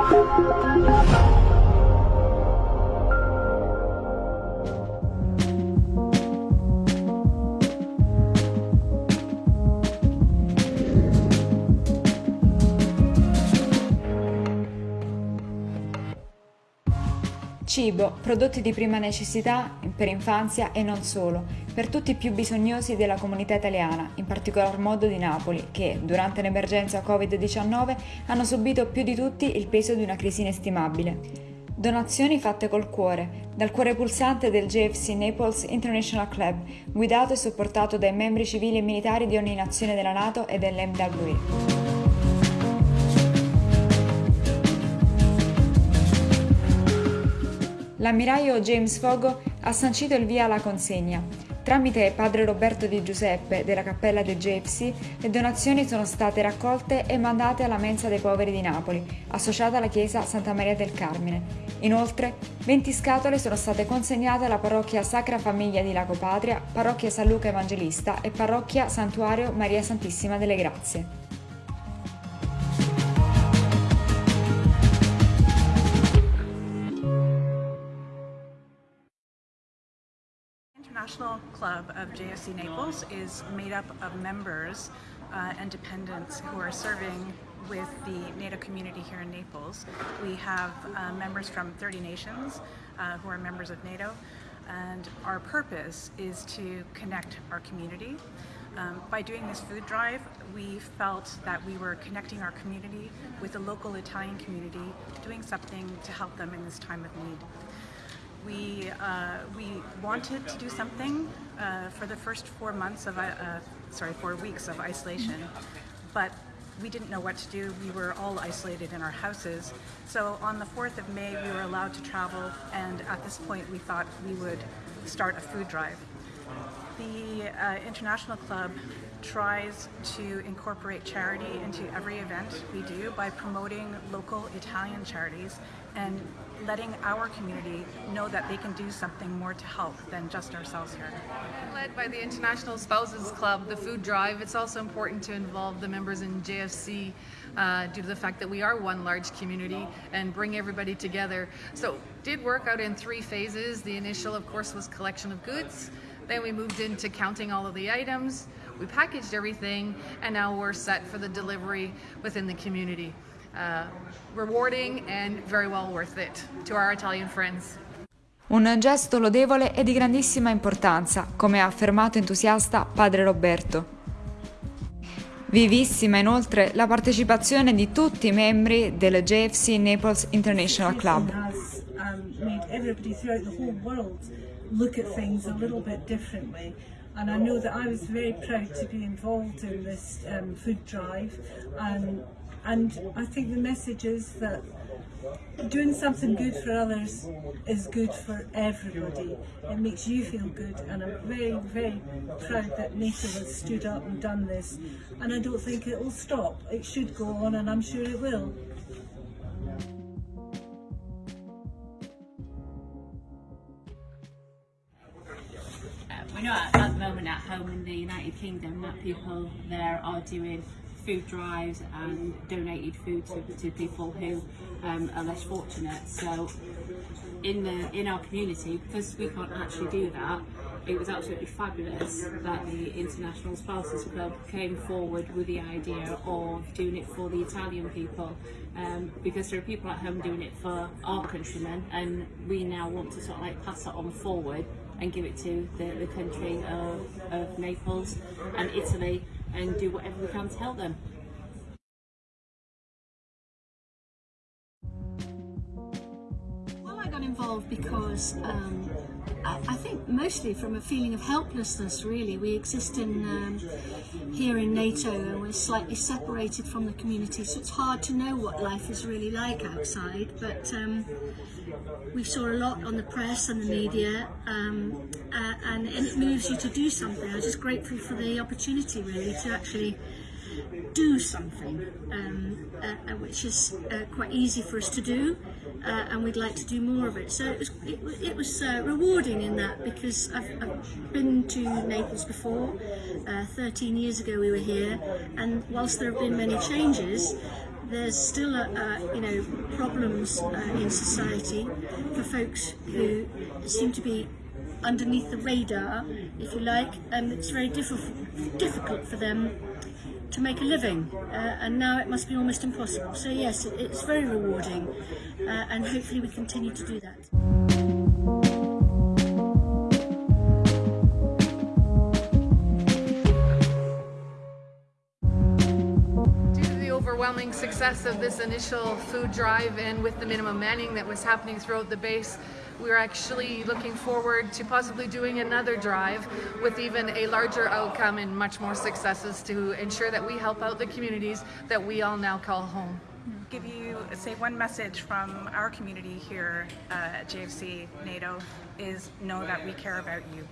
Thank you. Cibo, prodotti di prima necessità per infanzia e non solo, per tutti i più bisognosi della comunità italiana, in particolar modo di Napoli, che, durante l'emergenza Covid-19, hanno subito più di tutti il peso di una crisi inestimabile. Donazioni fatte col cuore, dal cuore pulsante del JFC Naples International Club, guidato e supportato dai membri civili e militari di ogni nazione della NATO e dell'MWE. L'ammiraglio James Fogo ha sancito il via alla consegna. Tramite padre Roberto Di Giuseppe della cappella del JFC, le donazioni sono state raccolte e mandate alla Mensa dei Poveri di Napoli, associata alla chiesa Santa Maria del Carmine. Inoltre, 20 scatole sono state consegnate alla parrocchia Sacra Famiglia di Lago Patria, parrocchia San Luca Evangelista e parrocchia Santuario Maria Santissima delle Grazie. International Club of JFC Naples is made up of members uh, and dependents who are serving with the NATO community here in Naples. We have uh, members from 30 nations uh, who are members of NATO and our purpose is to connect our community. Um, by doing this food drive, we felt that we were connecting our community with the local Italian community, doing something to help them in this time of need we uh, we wanted to do something uh, for the first four months of uh, sorry four weeks of isolation, but we didn't know what to do. We were all isolated in our houses. So on the 4th of May, we were allowed to travel, and at this point, we thought we would start a food drive. The uh, International Club tries to incorporate charity into every event we do by promoting local Italian charities and letting our community know that they can do something more to help than just ourselves here. Led by the International Spouses Club, the food drive, it's also important to involve the members in JFC uh, due to the fact that we are one large community and bring everybody together. So did work out in three phases. The initial, of course, was collection of goods. Then we moved into counting all of the items. We packaged everything and now we're set for the delivery within the community. Uh, rewarding and very well worth it to our Italian friends. Un gesto lodevole e di grandissima importanza, come ha affermato entusiasta padre Roberto. Vivissima inoltre la partecipazione di tutti i membri del JFC Naples International Club. And I know that I was very proud to be involved in this um, food drive and And I think the message is that doing something good for others is good for everybody. It makes you feel good and I'm very, very proud that NATO has stood up and done this. And I don't think it will stop. It should go on and I'm sure it will. We know at, at the moment at home in the United Kingdom that people there are doing food drives and donated food to, to people who um, are less fortunate. So in the in our community, because we can't actually do that, it was absolutely fabulous that the International Spouses Club came forward with the idea of doing it for the Italian people um, because there are people at home doing it for our countrymen and we now want to sort of like pass that on forward and give it to the, the country of, of Naples and Italy and do whatever we can to help them. Well, I got involved because um, mostly from a feeling of helplessness really. We exist in um, here in NATO and we're slightly separated from the community so it's hard to know what life is really like outside but um, we saw a lot on the press and the media um, uh, and, it moves you to do something. I was just grateful for the opportunity really to actually do something um, uh, uh, which is uh, quite easy for us to do uh, and we'd like to do more of it. So it was, it, it was uh, rewarding in that because I've, I've been to Naples before uh, 13 years ago we were here and whilst there have been many changes there's still a, a, you know problems uh, in society for folks who seem to be underneath the radar, if you like, and it's very difficult difficult for them to make a living uh, and now it must be almost impossible. So yes, it, it's very rewarding uh, and hopefully we continue to do that. Overwhelming success of this initial food drive and with the minimum manning that was happening throughout the base, we're actually looking forward to possibly doing another drive with even a larger outcome and much more successes to ensure that we help out the communities that we all now call home. Give you, say, one message from our community here at JFC NATO is know that we care about you.